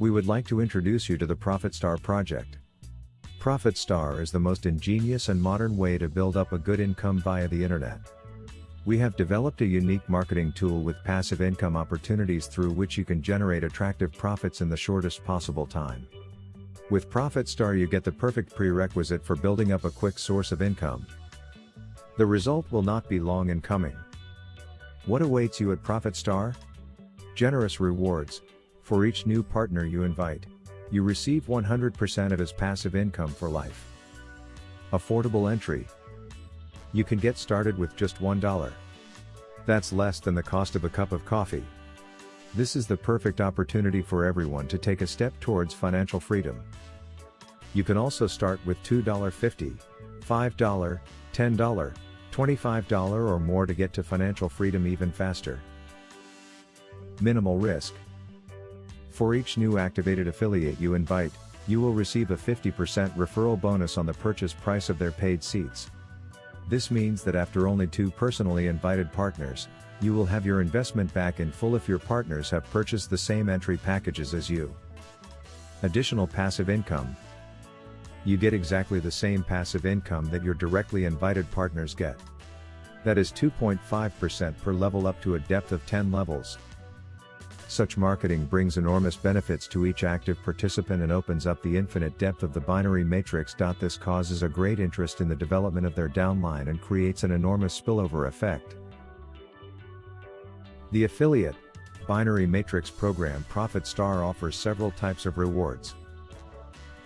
we would like to introduce you to the ProfitStar project. ProfitStar is the most ingenious and modern way to build up a good income via the internet. We have developed a unique marketing tool with passive income opportunities through which you can generate attractive profits in the shortest possible time. With ProfitStar you get the perfect prerequisite for building up a quick source of income. The result will not be long in coming. What awaits you at ProfitStar? Generous rewards. For each new partner you invite, you receive 100% of his passive income for life. Affordable entry. You can get started with just $1. That's less than the cost of a cup of coffee. This is the perfect opportunity for everyone to take a step towards financial freedom. You can also start with $2.50, $5, $10, $25 or more to get to financial freedom even faster. Minimal risk. For each new activated affiliate you invite, you will receive a 50% referral bonus on the purchase price of their paid seats. This means that after only two personally invited partners, you will have your investment back in full if your partners have purchased the same entry packages as you. Additional passive income. You get exactly the same passive income that your directly invited partners get. That is 2.5% per level up to a depth of 10 levels. Such marketing brings enormous benefits to each active participant and opens up the infinite depth of the binary matrix. This causes a great interest in the development of their downline and creates an enormous spillover effect. The affiliate binary matrix program Profit Star offers several types of rewards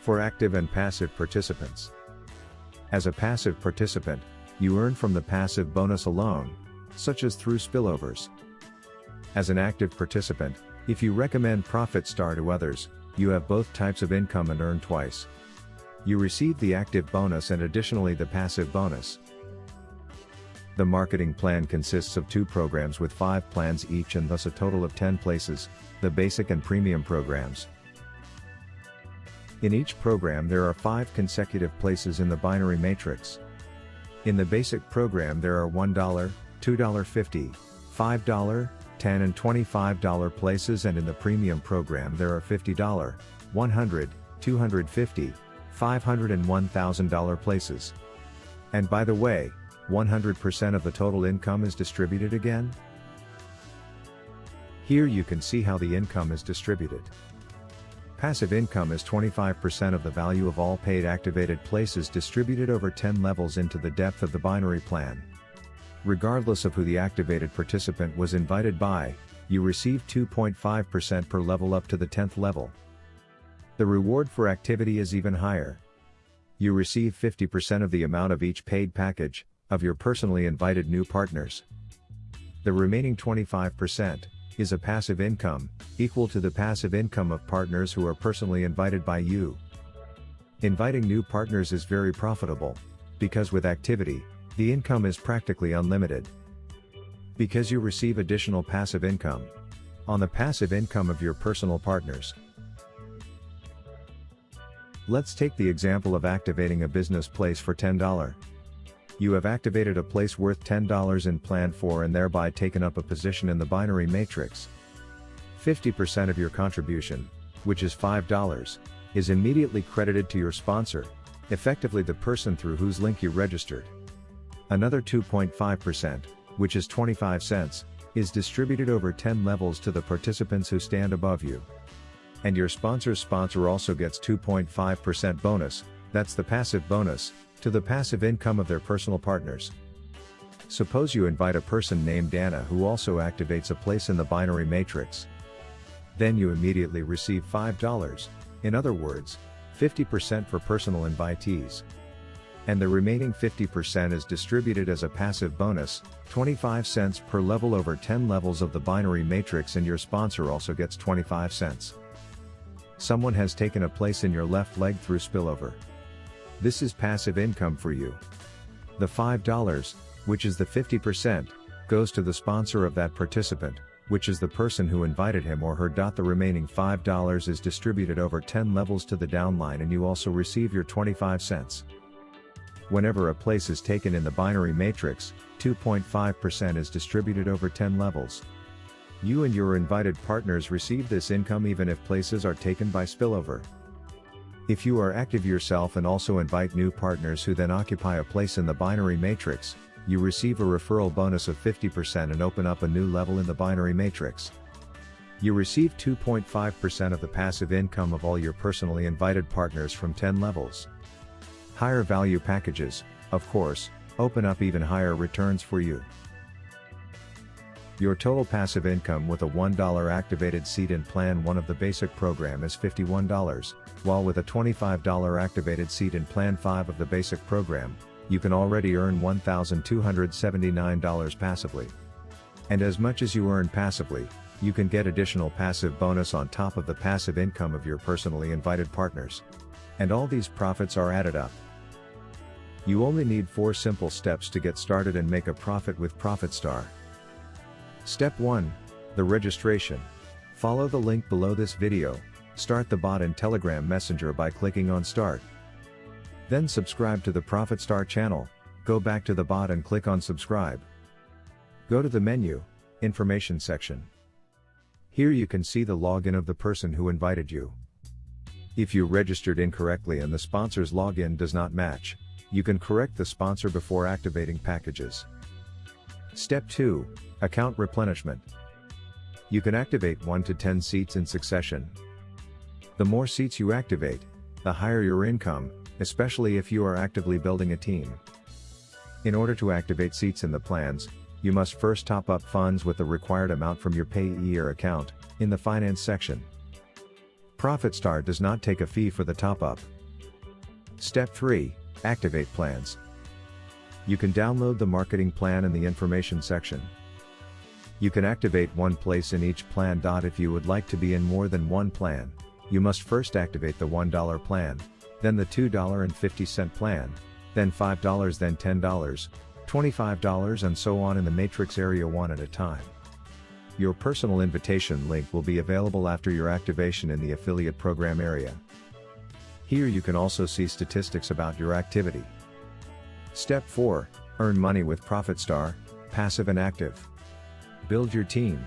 for active and passive participants. As a passive participant, you earn from the passive bonus alone, such as through spillovers. As an active participant, if you recommend Profit Star to others, you have both types of income and earn twice. You receive the active bonus and additionally the passive bonus. The marketing plan consists of two programs with five plans each and thus a total of 10 places, the basic and premium programs. In each program there are five consecutive places in the binary matrix. In the basic program there are $1, $2.50, $5, 10 and $25 places and in the premium program there are $50, $100, $250, $500 and $1000 places. And by the way, 100% of the total income is distributed again? Here you can see how the income is distributed. Passive income is 25% of the value of all paid activated places distributed over 10 levels into the depth of the binary plan. Regardless of who the activated participant was invited by, you receive 2.5% per level up to the 10th level. The reward for activity is even higher. You receive 50% of the amount of each paid package, of your personally invited new partners. The remaining 25%, is a passive income, equal to the passive income of partners who are personally invited by you. Inviting new partners is very profitable, because with activity, the income is practically unlimited. Because you receive additional passive income. On the passive income of your personal partners. Let's take the example of activating a business place for $10. You have activated a place worth $10 in Plan 4 and thereby taken up a position in the binary matrix. 50% of your contribution, which is $5, is immediately credited to your sponsor, effectively the person through whose link you registered. Another 2.5%, which is 25 cents, is distributed over 10 levels to the participants who stand above you. And your sponsor's sponsor also gets 2.5% bonus, that's the passive bonus, to the passive income of their personal partners. Suppose you invite a person named Anna who also activates a place in the binary matrix. Then you immediately receive $5, in other words, 50% for personal invitees and the remaining 50% is distributed as a passive bonus, 25 cents per level over 10 levels of the binary matrix and your sponsor also gets 25 cents. Someone has taken a place in your left leg through spillover. This is passive income for you. The $5, which is the 50%, goes to the sponsor of that participant, which is the person who invited him or her. The remaining $5 is distributed over 10 levels to the downline and you also receive your 25 cents. Whenever a place is taken in the binary matrix, 2.5% is distributed over 10 levels. You and your invited partners receive this income even if places are taken by spillover. If you are active yourself and also invite new partners who then occupy a place in the binary matrix, you receive a referral bonus of 50% and open up a new level in the binary matrix. You receive 2.5% of the passive income of all your personally invited partners from 10 levels. Higher value packages, of course, open up even higher returns for you. Your total passive income with a $1 activated seat in Plan 1 of the basic program is $51, while with a $25 activated seat in Plan 5 of the basic program, you can already earn $1,279 passively. And as much as you earn passively, you can get additional passive bonus on top of the passive income of your personally invited partners. And all these profits are added up. You only need 4 simple steps to get started and make a profit with ProfitStar. Step 1. The registration. Follow the link below this video, start the bot in Telegram Messenger by clicking on Start. Then subscribe to the ProfitStar channel, go back to the bot and click on Subscribe. Go to the menu, Information section. Here you can see the login of the person who invited you. If you registered incorrectly and the sponsor's login does not match, you can correct the sponsor before activating packages. Step 2 Account replenishment. You can activate 1 to 10 seats in succession. The more seats you activate, the higher your income, especially if you are actively building a team. In order to activate seats in the plans, you must first top up funds with the required amount from your Payeer account, in the finance section. ProfitStar does not take a fee for the top up. Step 3 Activate plans. You can download the marketing plan in the information section. You can activate one place in each plan. If you would like to be in more than one plan, you must first activate the $1 plan, then the $2.50 plan, then $5 then $10, $25 and so on in the matrix area one at a time. Your personal invitation link will be available after your activation in the affiliate program area. Here you can also see statistics about your activity. Step 4 Earn money with ProfitStar, passive and active. Build your team.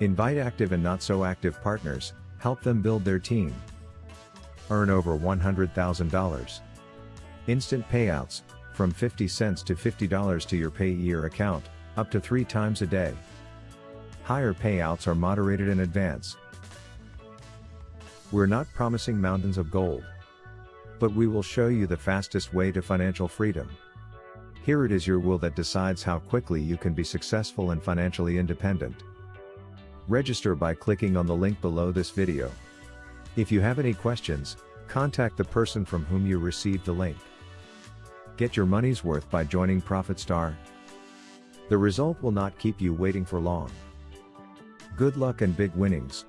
Invite active and not so active partners, help them build their team. Earn over $100,000. Instant payouts, from 50 cents to $50 to your Payeer account, up to 3 times a day. Higher payouts are moderated in advance, we're not promising mountains of gold. But we will show you the fastest way to financial freedom. Here it is your will that decides how quickly you can be successful and financially independent. Register by clicking on the link below this video. If you have any questions, contact the person from whom you received the link. Get your money's worth by joining ProfitStar. The result will not keep you waiting for long. Good luck and big winnings.